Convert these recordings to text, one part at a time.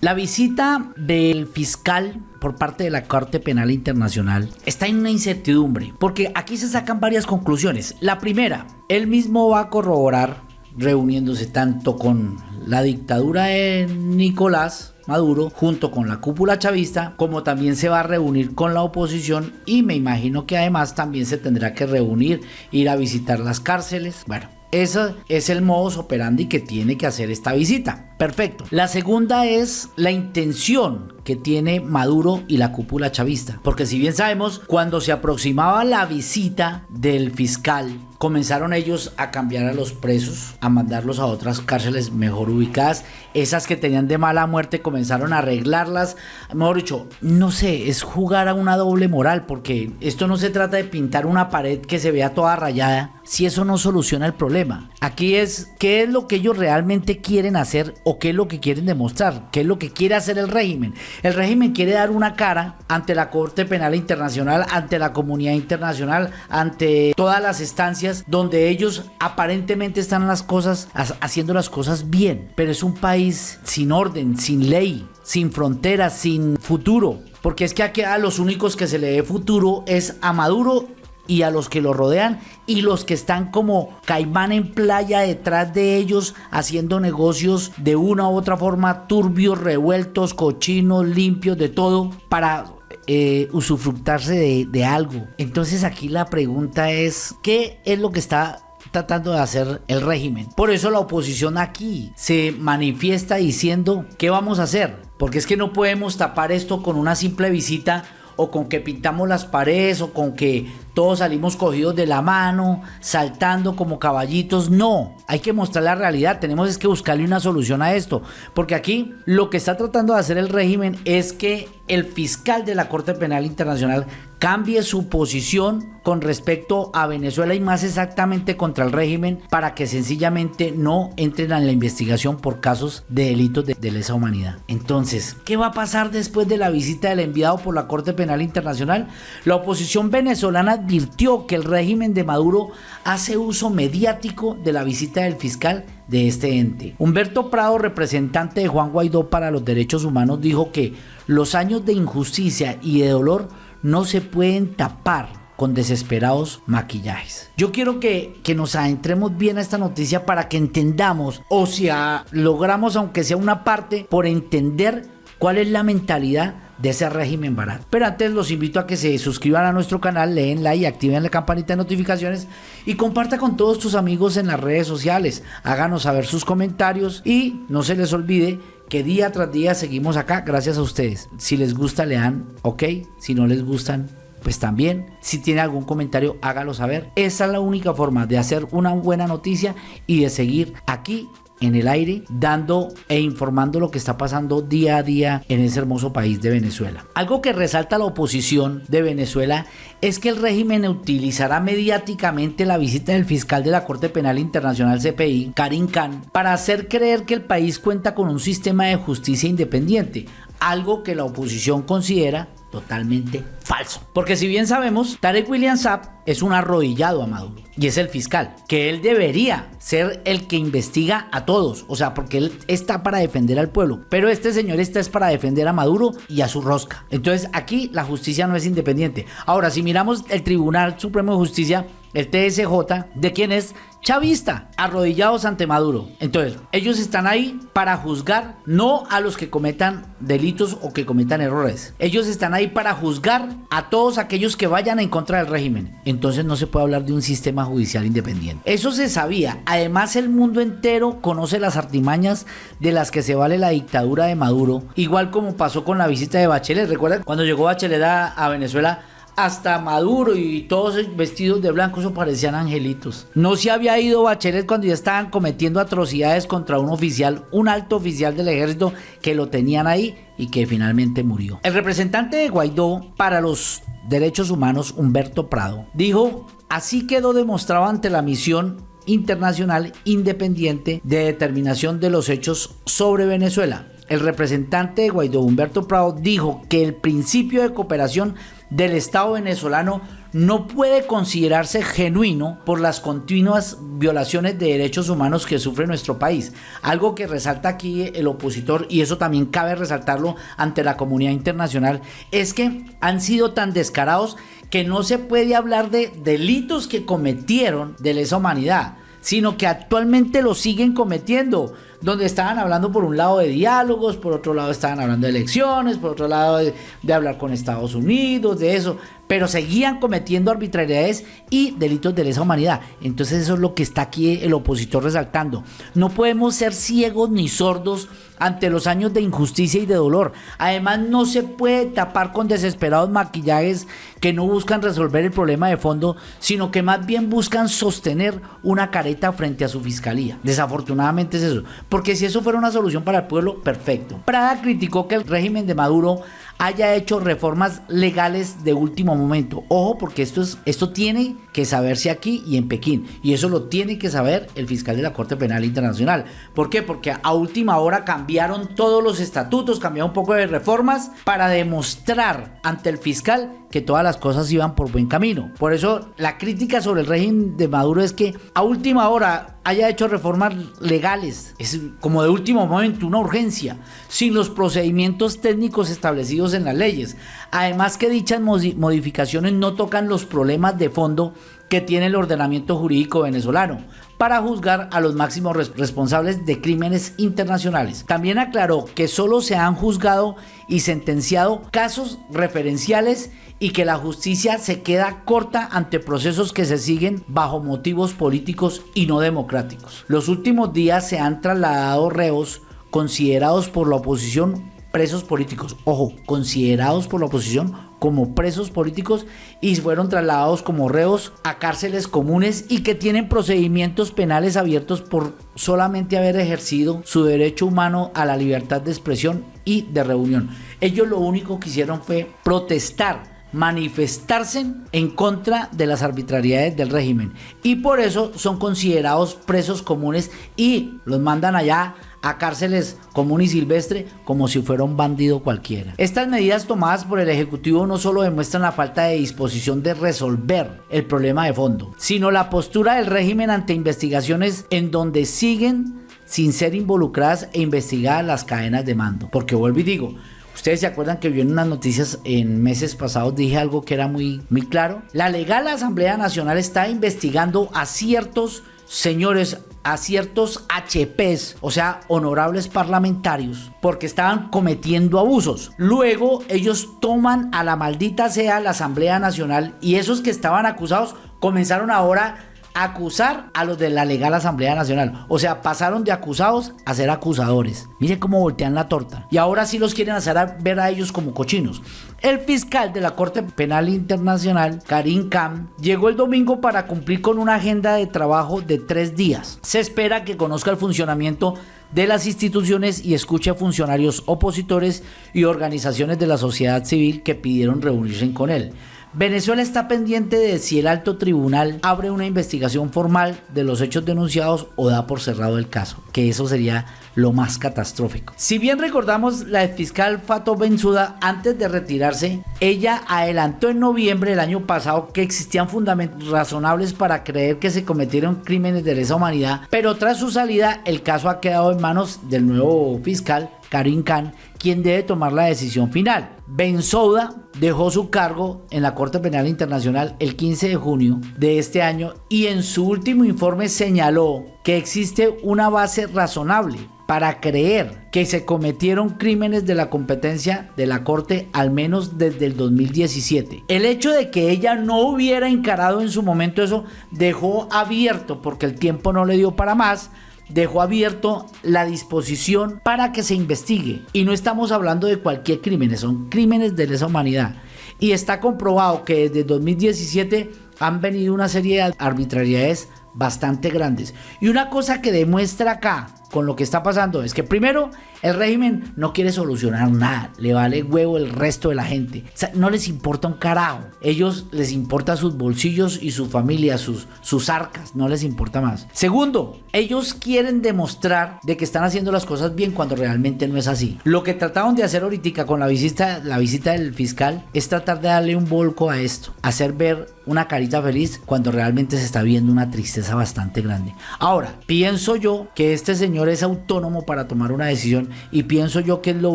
La visita del fiscal por parte de la Corte Penal Internacional está en una incertidumbre, porque aquí se sacan varias conclusiones. La primera, él mismo va a corroborar, reuniéndose tanto con la dictadura de Nicolás Maduro junto con la cúpula chavista, como también se va a reunir con la oposición y me imagino que además también se tendrá que reunir, ir a visitar las cárceles. Bueno, ese es el modus operandi que tiene que hacer esta visita. Perfecto. La segunda es la intención que tiene Maduro y la cúpula chavista. Porque si bien sabemos, cuando se aproximaba la visita del fiscal, comenzaron ellos a cambiar a los presos, a mandarlos a otras cárceles mejor ubicadas. Esas que tenían de mala muerte comenzaron a arreglarlas. Mejor dicho, no sé, es jugar a una doble moral, porque esto no se trata de pintar una pared que se vea toda rayada, si eso no soluciona el problema. Aquí es qué es lo que ellos realmente quieren hacer o qué es lo que quieren demostrar, qué es lo que quiere hacer el régimen. El régimen quiere dar una cara ante la Corte Penal Internacional, ante la comunidad internacional, ante todas las estancias donde ellos aparentemente están las cosas haciendo las cosas bien, pero es un país sin orden, sin ley, sin fronteras, sin futuro. Porque es que aquí a los únicos que se le dé futuro es a Maduro y a los que lo rodean y los que están como caimán en playa detrás de ellos haciendo negocios de una u otra forma turbios, revueltos, cochinos, limpios, de todo para eh, usufructarse de algo. Entonces aquí la pregunta es, ¿qué es lo que está tratando de hacer el régimen. Por eso la oposición aquí se manifiesta diciendo, ¿qué vamos a hacer? Porque es que no podemos tapar esto con una simple visita o con que pintamos las paredes o con que todos salimos cogidos de la mano, saltando como caballitos. No, hay que mostrar la realidad. Tenemos es que buscarle una solución a esto. Porque aquí lo que está tratando de hacer el régimen es que el fiscal de la Corte Penal Internacional cambie su posición con respecto a Venezuela y más exactamente contra el régimen para que sencillamente no entren en la investigación por casos de delitos de, de, lesa humanidad. Entonces, ¿qué va a pasar después de la visita del enviado por la Corte Penal Internacional? La oposición venezolana advirtió que el régimen de Maduro hace uso mediático de la visita del fiscal de este ente. Humberto Prado, representante de Juan Guaidó para los derechos humanos, dijo que los años de injusticia y de dolor no se pueden tapar con desesperados maquillajes. Yo quiero que, nos adentremos bien a esta noticia para que entendamos, o sea, logramos aunque sea una parte, por entender cuál es la mentalidad de ese régimen barato. Pero antes los invito a que se suscriban a nuestro canal, leen like, activen la campanita de notificaciones y comparta con todos tus amigos en las redes sociales. Háganos saber sus comentarios y no se les olvide que día tras día seguimos acá gracias a ustedes. Si les gusta, lean, ok. Si no les gustan, pues también. Si tiene algún comentario, hágalo saber. Esa es la única forma de hacer una buena noticia y de seguir aquí en el aire, dando e informando lo que está pasando día a día en ese hermoso país de Venezuela. Algo que resalta la oposición de Venezuela es que el régimen utilizará mediáticamente la visita del fiscal de la Corte Penal Internacional CPI, Karim Khan, para hacer creer que el país cuenta con un sistema de justicia independiente, algo que la oposición considera totalmente falso. Porque si bien sabemos, Tarek William Saab es un arrodillado a Maduro y es el fiscal, que él debería ser el que investiga a todos, o sea, porque él está para defender al pueblo, pero este señor está es para defender a Maduro y a su rosca. Entonces aquí la justicia no es independiente. Ahora, si miramos el Tribunal Supremo de Justicia, el TSJ, ¿de quién es? Chavista, arrodillados ante Maduro. Entonces, ellos están ahí para juzgar no a los que cometan delitos o que cometan errores. Ellos están ahí para juzgar a todos aquellos que vayan en contra del régimen. Entonces no se puede hablar de un sistema judicial independiente. Eso se sabía. Además, el mundo entero conoce las artimañas de las que se vale la dictadura de Maduro. Igual como pasó con la visita de Bachelet. Recuerda cuando llegó Bachelet a Venezuela hasta Maduro y todos vestidos de blanco, eso parecían angelitos. No se había ido Bachelet cuando ya estaban cometiendo atrocidades contra un oficial, un alto oficial del ejército que lo tenían ahí y que finalmente murió. El representante de Guaidó para los derechos humanos, Humberto Prado, dijo, así quedó demostrado ante la misión internacional independiente de determinación de los hechos sobre Venezuela. El representante de Guaidó, Humberto Prado, dijo que el principio de cooperación del Estado venezolano no puede considerarse genuino por las continuas violaciones de derechos humanos que sufre nuestro país. Algo que resalta aquí el opositor, y eso también cabe resaltarlo ante la comunidad internacional, es que han sido tan descarados que no se puede hablar de delitos que cometieron de lesa humanidad, sino que actualmente lo siguen cometiendo donde estaban hablando por un lado de diálogos, por otro lado estaban hablando de elecciones, por otro lado de, hablar con Estados Unidos, de eso, pero seguían cometiendo arbitrariedades y delitos de lesa humanidad. Entonces eso es lo que está aquí el opositor resaltando. No podemos ser ciegos ni sordos ante los años de injusticia y de dolor. Además no se puede tapar con desesperados maquillajes que no buscan resolver el problema de fondo, sino que más bien buscan sostener una careta frente a su fiscalía. Desafortunadamente es eso, porque si eso fuera una solución para el pueblo, perfecto. Prada criticó que el régimen de Maduro haya hecho reformas legales de último momento. Ojo, porque esto, es, esto tiene que saberse aquí y en Pekín. Y eso lo tiene que saber el fiscal de la Corte Penal Internacional. ¿Por qué? Porque a última hora cambiaron todos los estatutos, cambiaron un poco de reformas para demostrar ante el fiscal que todas las cosas iban por buen camino. Por eso la crítica sobre el régimen de Maduro es que a última hora haya hecho reformas legales. Es como de último momento, una urgencia, sin los procedimientos técnicos establecidos en las leyes. Además que dichas modificaciones no tocan los problemas de fondo que tiene el ordenamiento jurídico venezolano para juzgar a los máximos responsables de crímenes internacionales. También aclaró que solo se han juzgado y sentenciado casos referenciales y que la justicia se queda corta ante procesos que se siguen bajo motivos políticos y no democráticos. Los últimos días se han trasladado reos considerados por la oposición presos políticos, ojo, considerados por la oposición como presos políticos y fueron trasladados como reos a cárceles comunes y que tienen procedimientos penales abiertos por solamente haber ejercido su derecho humano a la libertad de expresión y de reunión. Ellos lo único que hicieron fue protestar manifestarse en contra de las arbitrariedades del régimen y por eso son considerados presos comunes y los mandan allá a cárceles común y silvestre como si fuera un bandido cualquiera. Estas medidas tomadas por el Ejecutivo no solo demuestran la falta de disposición de resolver el problema de fondo, sino la postura del régimen ante investigaciones en donde siguen sin ser involucradas e investigadas las cadenas de mando. Porque vuelvo y digo, Ustedes se acuerdan que vi en unas noticias en meses pasados, dije algo que era muy, muy claro. La legal Asamblea Nacional está investigando a ciertos señores, a ciertos HPs, o sea, honorables parlamentarios, porque estaban cometiendo abusos. Luego ellos toman a la maldita sea la Asamblea Nacional y esos que estaban acusados comenzaron ahora acusar a los de la legal Asamblea Nacional. O sea, pasaron de acusados a ser acusadores. Mire cómo voltean la torta. Y ahora sí los quieren hacer ver a ellos como cochinos. El fiscal de la Corte Penal Internacional, Karim Khan, llegó el domingo para cumplir con una agenda de trabajo de tres días. Se espera que conozca el funcionamiento de las instituciones y escuche a funcionarios opositores y organizaciones de la sociedad civil que pidieron reunirse con él. Venezuela está pendiente de si el alto tribunal abre una investigación formal de los hechos denunciados o da por cerrado el caso, que eso sería lo más catastrófico. Si bien recordamos la fiscal Fato Benzuda antes de retirarse, ella adelantó en noviembre del año pasado que existían fundamentos razonables para creer que se cometieron crímenes de lesa humanidad, pero tras su salida el caso ha quedado en manos del nuevo fiscal Karim Khan, quien debe tomar la decisión final. Souda dejó su cargo en la Corte Penal Internacional el 15 de junio de este año y en su último informe señaló que existe una base razonable para creer que se cometieron crímenes de la competencia de la Corte al menos desde el 2017. El hecho de que ella no hubiera encarado en su momento eso dejó abierto, porque el tiempo no le dio para más, dejó abierto la disposición para que se investigue. Y no estamos hablando de cualquier crimen, son crímenes de lesa humanidad. Y está comprobado que desde 2017 han venido una serie de arbitrariedades bastante grandes. Y una cosa que demuestra acá con lo que está pasando es que primero el régimen no quiere solucionar nada, le vale huevo el resto de la gente. O sea, no les importa un carajo. Ellos les importa sus bolsillos y su familia, sus, sus arcas, no les importa más. Segundo, ellos quieren demostrar de que están haciendo las cosas bien cuando realmente no es así. Lo que trataron de hacer ahorita con la visita, la visita del fiscal es tratar de darle un volco a esto, hacer ver una carita feliz cuando realmente se está viendo una tristeza bastante grande. Ahora, pienso yo que este señor es autónomo para tomar una decisión y pienso yo que es lo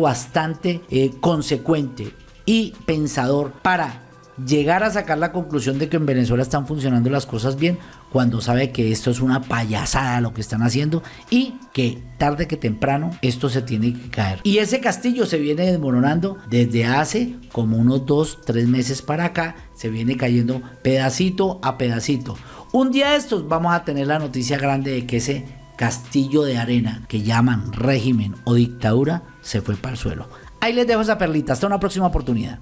bastante eh, consecuente y pensador para llegar a sacar la conclusión de que en Venezuela están funcionando las cosas bien cuando sabe que esto es una payasada lo que están haciendo y que tarde que temprano esto se tiene que caer. Y ese castillo se viene desmoronando desde hace como unos dos, tres meses para acá, se viene cayendo pedacito a pedacito. Un día de estos vamos a tener la noticia grande de que ese castillo de arena que llaman régimen o dictadura se fue para el suelo. Ahí les dejo esa perlita, hasta una próxima oportunidad.